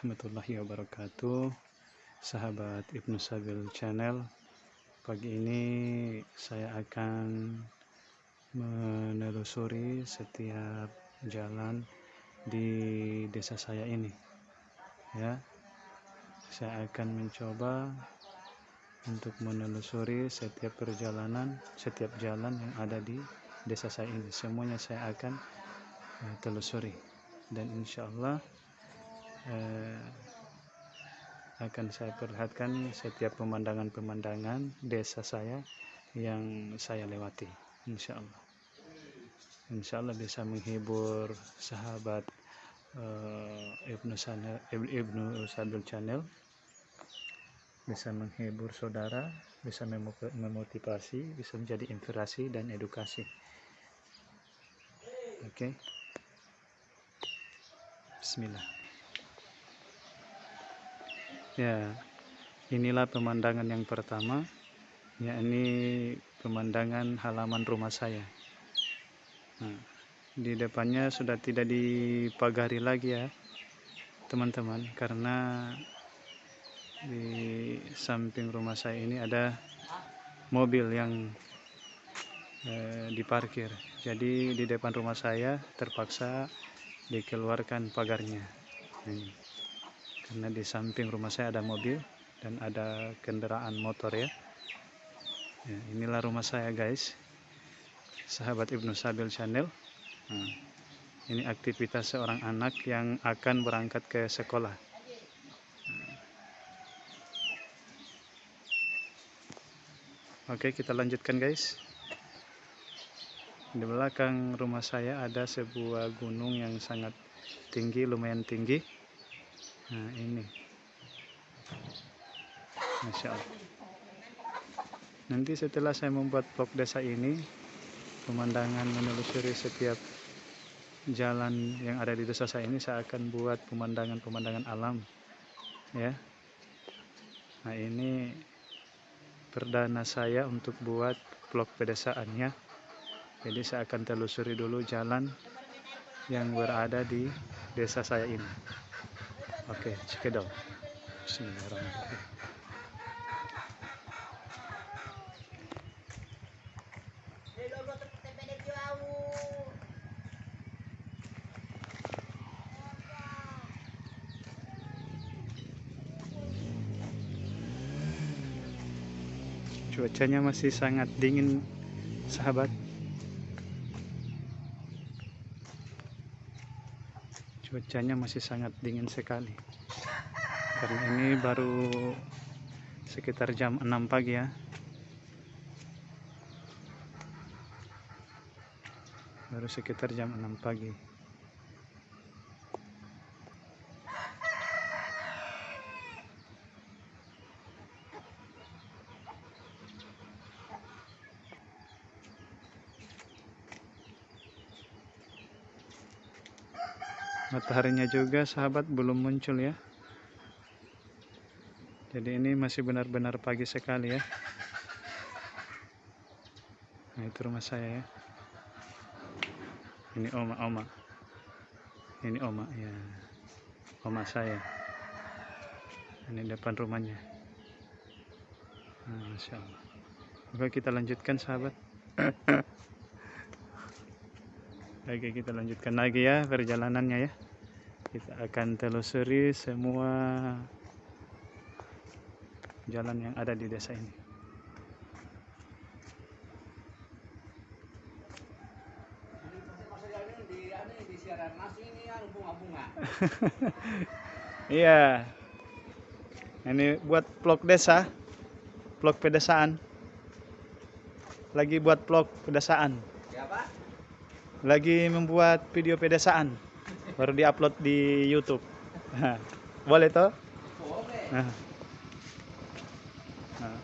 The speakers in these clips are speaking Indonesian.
Warahmatullahi wabarakatuh. Sahabat Ibnu Sabil Channel Pagi ini saya akan menelusuri setiap jalan di desa saya ini. Ya saya akan mencoba untuk menelusuri setiap perjalanan setiap jalan yang ada di desa saya ini. Semuanya saya akan uh, telusuri. Dan insya Allah uh, akan saya perlihatkan setiap pemandangan-pemandangan desa saya yang saya lewati insya Allah. Insya Allah bisa menghibur sahabat uh, Ibnu Ibnu Sadul Channel. Bisa menghibur saudara bisa memotivasi bisa menjadi inspirasi dan edukasi. Oke. Okay. Bismillah ya inilah pemandangan yang pertama yakni pemandangan halaman rumah saya Nah, di depannya sudah tidak dipagari lagi ya, teman-teman, karena di samping rumah saya ini ada mobil yang eh, diparkir. Jadi di depan rumah saya terpaksa dikeluarkan pagarnya. Ini. Karena di samping rumah saya ada mobil dan ada kendaraan motor ya. ya inilah rumah saya guys. Sahabat Ibnu Sabil Channel. Nah, ini aktivitas seorang anak yang akan berangkat ke sekolah. Oke kita lanjutkan guys. Di belakang rumah saya ada sebuah gunung yang sangat tinggi lumayan tinggi nah ini. Masya Allah. Nanti setelah saya membuat vlog desa ini pemandangan menelusuri setiap jalan yang ada di desa saya ini saya akan buat pemandangan-pemandangan alam ya. Nah ini perdana saya untuk buat vlog pedesaannya. Jadi saya akan telusuri dulu jalan yang berada di desa saya ini oke cekedol Bismillahirrahmanirrahim. Cuacanya masih sangat dingin sahabat cuacanya masih sangat dingin sekali. Karena ini baru sekitar jam 6 pagi ya. Baru sekitar jam 6 pagi mataharinya juga sahabat belum muncul ya. Jadi ini masih benar-benar pagi sekali ya. Nah itu rumah saya ya. Ini oma oma. Ini oma ya. Oma saya. Ini depan rumahnya. Nah, Masya Allah. Oke kita lanjutkan sahabat. Oke kita lanjutkan lagi ya perjalanannya ya kita akan telusuri semua jalan yang ada di desa ini. Iya. Ini buat vlog desa vlog pedesaan. Lagi buat vlog pedesaan. Lagi membuat video pedesaan baru diupload di YouTube. Boleh toh? Nah. nah.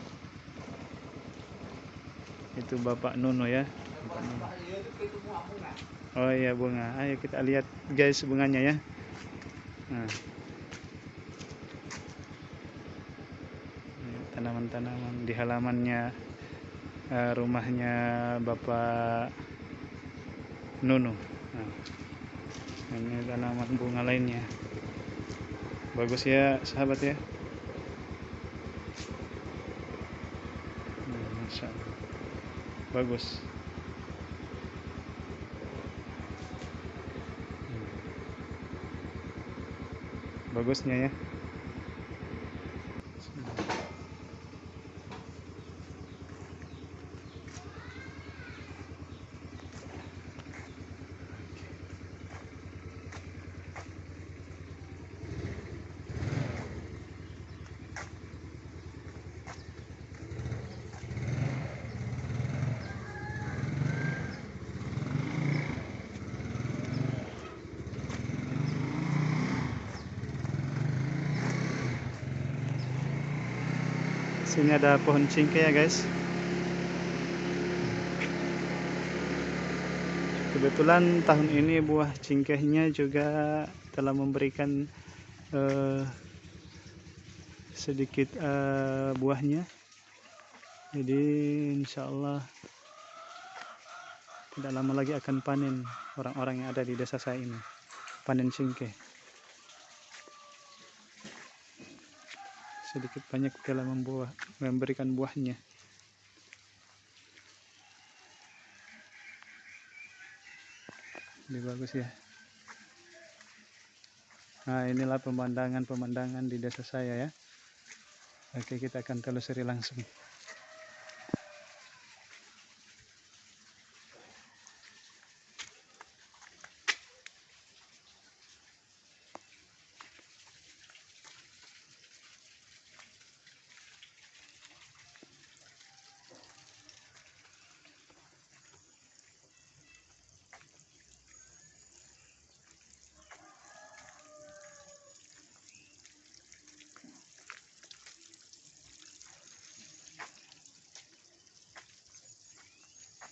itu Bapak Nuno ya. Oh iya bunga. Ayo kita lihat guys bunganya ya. Nah. tanaman-tanaman di halamannya uh, rumahnya Bapak Nunu nah, ini tanaman bunga lainnya. Bagus ya sahabat ya. Hmm, bagus. Hmm. bagusnya ya sini ada pohon cingke ya guys. Kebetulan tahun ini buah cingkehnya juga telah memberikan eh, sedikit eh, buahnya. Jadi insya Allah tidak lama lagi akan panen orang-orang yang ada di desa saya ini panen cingkeh sedikit banyak telah membuah memberikan buahnya. Ini bagus ya. Nah inilah pemandangan-pemandangan di desa saya ya. Oke kita akan telusuri langsung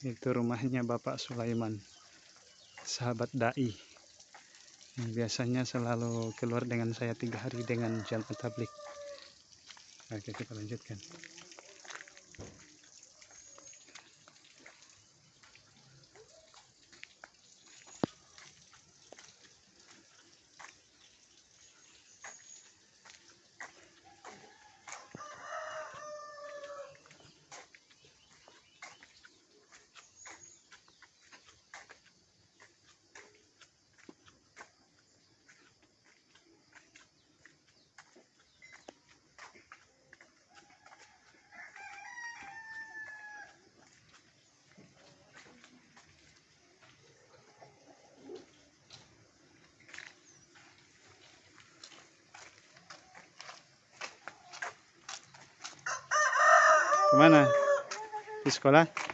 itu rumahnya Bapak Sulaiman sahabat dai yang biasanya selalu keluar dengan saya tiga hari dengan jalan tablik oke kita lanjutkan kemana? Di sekolah?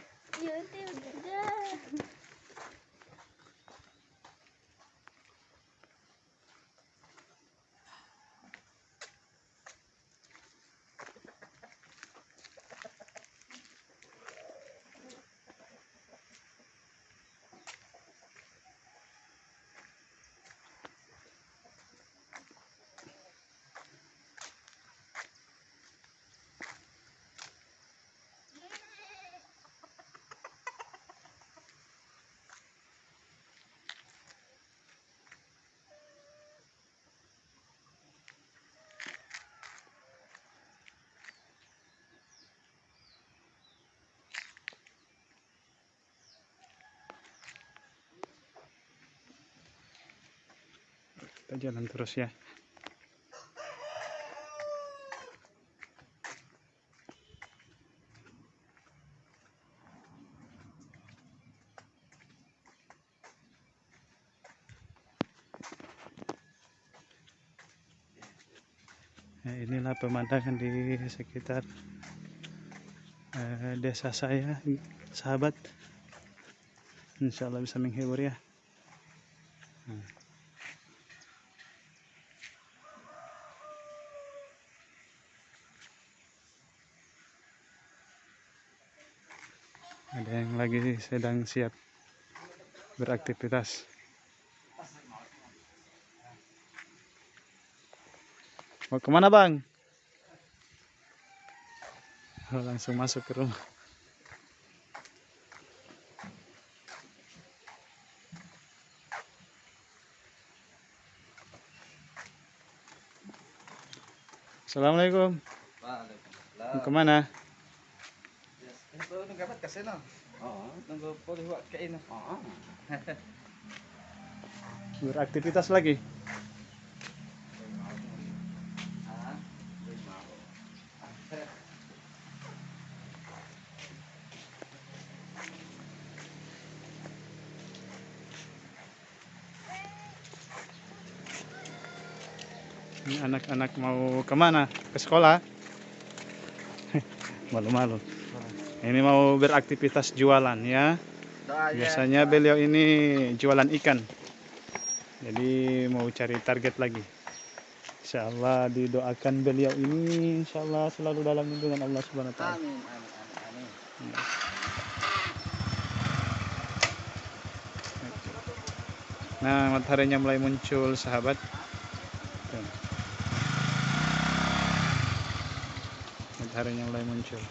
Kita jalan terus ya Nah, inilah pemandangan di sekitar eh, desa saya, sahabat. Insya Allah bisa menghibur ya. Nah. Ada yang lagi sedang siap beraktivitas. Mau ke mana bang? Oh, langsung masuk ke rumah. Assalamualaikum. Waalaikumsalam. Mau ke mana? Yes. Ito nung gabat kasi Oo. Beraktivitas lagi. Anak-anak mau ke mana? Ke sekolah? Malu-malu. Ini mau beraktivitas jualan ya. Doa ya. Biasanya beliau ini jualan ikan. Jadi mau cari target lagi. Insya Allah didoakan beliau ini Insya Allah selalu dalam lindungan Allah Subhanahu Wa Taala. Amin. Amin. Amin. amin. Nah mataharinya mulai muncul sahabat. Mataharinya mulai muncul.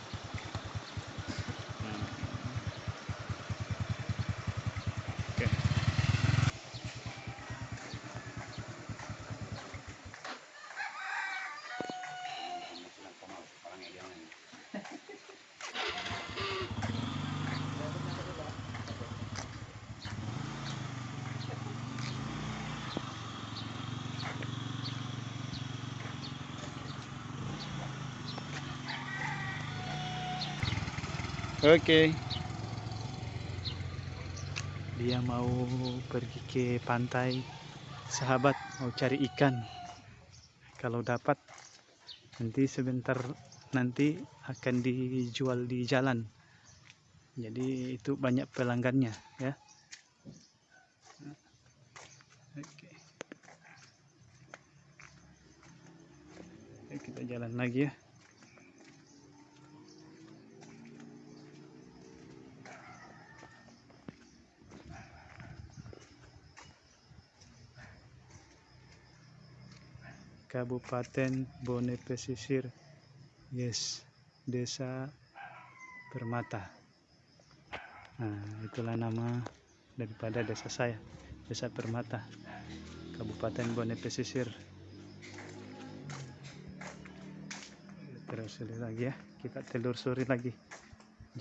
Oke. Dia mau pergi ke pantai, sahabat mau cari ikan. Kalau dapat, nanti sebentar nanti akan dijual di jalan. Jadi itu banyak pelanggannya, ya. Oke, kita jalan lagi ya. Kabupaten Bone Pesisir. Yes, Desa Permata. Nah, itulah nama daripada desa saya, Desa Permata, Kabupaten Bone Pesisir. Terus lagi ya, kita telusuri lagi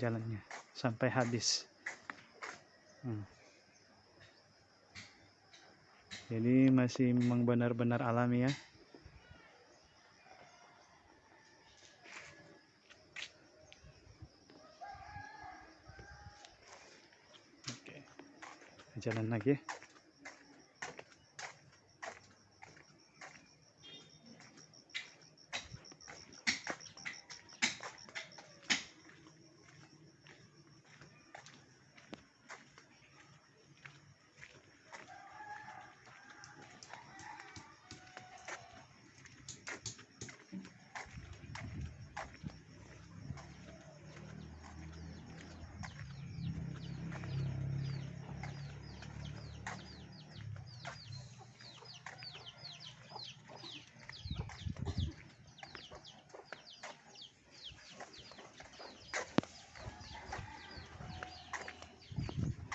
jalannya sampai habis. Hmm. Jadi masih memang benar-benar alami ya. Jalan lagi.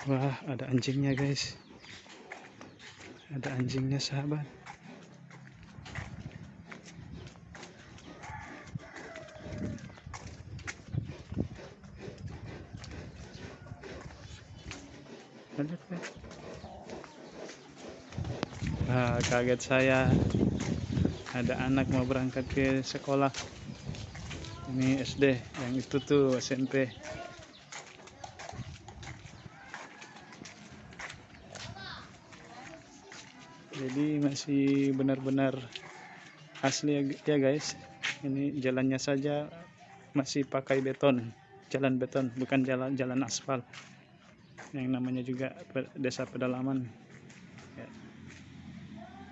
Wah, ada anjingnya, guys. Ada anjingnya, sahabat. Lihat, lihat. Ah, kaget saya. Ada anak mau berangkat ke sekolah. Ini SD, yang itu tuh SMP. Jadi masih benar-benar asli ya, ya guys. Ini jalannya saja masih pakai beton jalan beton bukan jalan jalan aspal. Yang namanya juga desa pedalaman. Ya.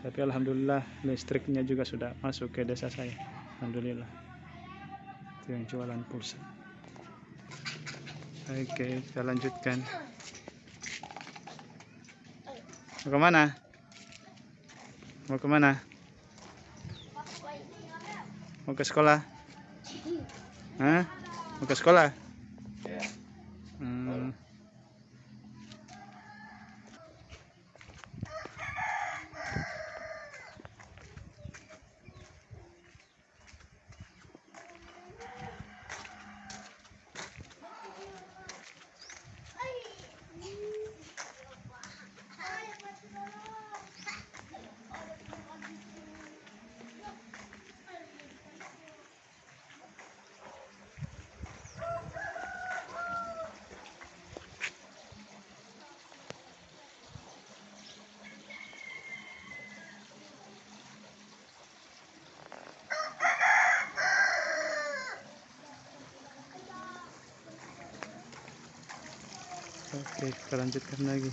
tapi alhamdulillah listriknya juga sudah masuk ke desa saya. Alhamdulillah. Itu yang jualan pulsa. Oke kita lanjutkan. Mau ke mana Mau ke mana? Mau ke sekolah? Hah? Mau ke sekolah? Ya. Hmm. Oke, kita lanjutkan lagi.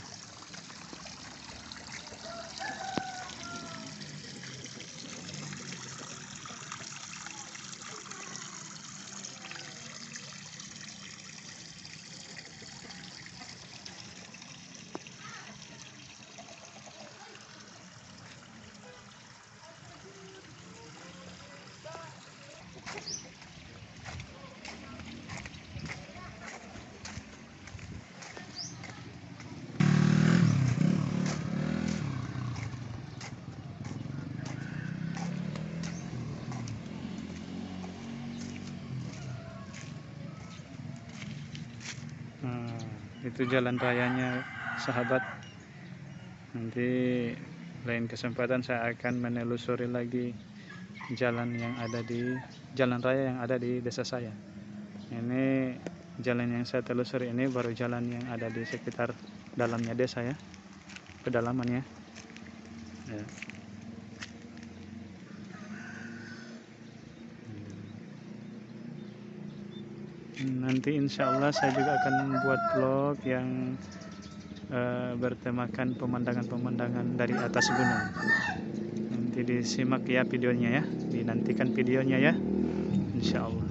Itu jalan rayanya sahabat. Nanti lain kesempatan saya akan menelusuri lagi jalan yang ada di jalan raya yang ada di desa saya. Ini jalan yang saya telusuri ini baru jalan yang ada di sekitar dalamnya desa ya. Kedalamannya. Ya. Nanti insya Allah saya juga akan membuat vlog yang eh, bertemakan pemandangan-pemandangan dari atas gunung. Nanti disimak ya videonya ya dinantikan videonya ya insya Allah.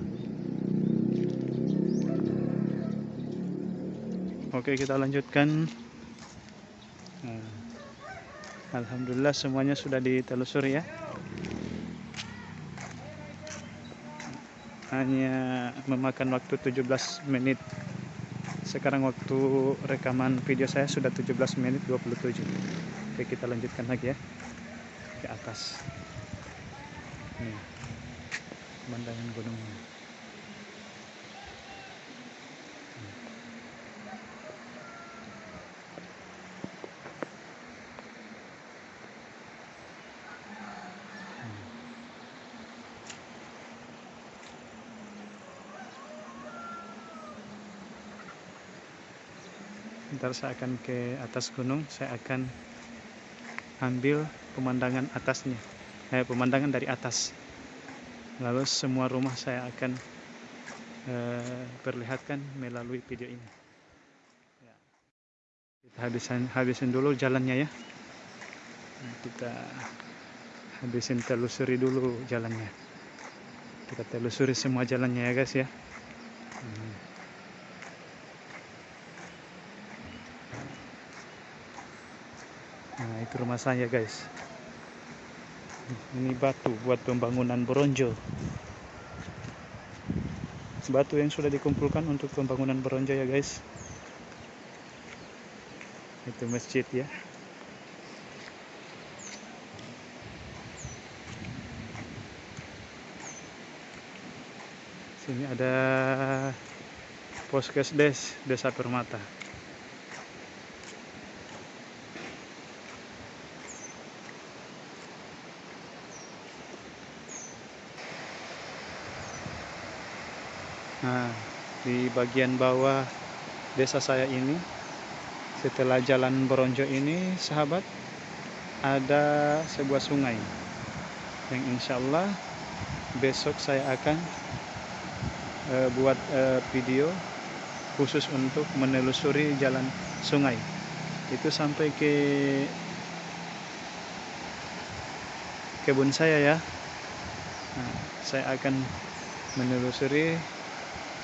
Oke kita lanjutkan. Nah, Alhamdulillah semuanya sudah ditelusuri ya hanya memakan waktu 17 menit. Sekarang waktu rekaman video saya sudah 17 menit 27 oke kita lanjutkan lagi ya. Ke atas. Nih pemandangan gunungnya ntar saya akan ke atas gunung. Saya akan ambil pemandangan atasnya. Eh, pemandangan dari atas. Lalu semua rumah saya akan eh, perlihatkan melalui video ini. Ya. kita habisin habisin dulu jalannya ya. Kita habisin telusuri dulu jalannya. Kita telusuri semua jalannya ya guys ya itu rumah saya, guys. Ini batu buat pembangunan Boronjo. Batu yang sudah dikumpulkan untuk pembangunan Boronjo ya, guys. Itu masjid ya. Sini ada Poskesdes Desa Permata. Nah, di bagian bawah desa saya ini, setelah jalan Boronjo ini, sahabat, ada sebuah sungai yang insya Allah besok saya akan eh, buat eh, video khusus untuk menelusuri jalan sungai. Itu sampai ke kebun saya ya. Nah, saya akan menelusuri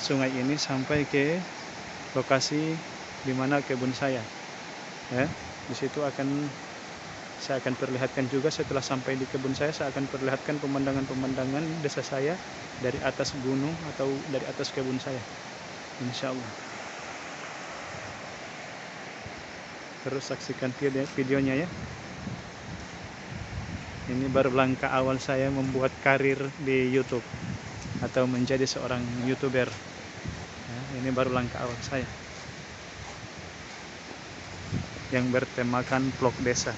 sungai ini sampai ke lokasi di mana kebun saya. Ya, di situ akan saya akan perlihatkan juga setelah sampai di kebun saya saya akan perlihatkan pemandangan-pemandangan desa saya dari atas gunung atau dari atas kebun saya. Insya Allah. Terus saksikan video- videonya ya. Ini baru langkah awal saya membuat karir di YouTube atau menjadi seorang youtuber. Ini baru langkah awal saya yang bertemakan vlog desa.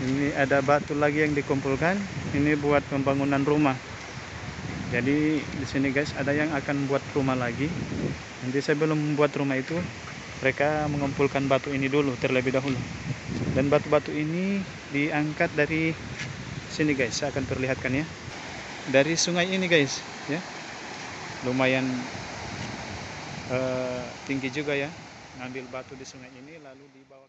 Ini ada batu lagi yang dikumpulkan. Ini buat pembangunan rumah. Jadi di sini guys ada yang akan buat rumah lagi. Nanti sebelum membuat rumah itu mereka mengumpulkan batu ini dulu terlebih dahulu. Dan batu-batu ini diangkat dari sini guys. Saya akan perlihatkan ya. Dari sungai ini guys, ya. Lumayan eh, tinggi juga ya. Ngambil batu di sungai ini lalu dibawa.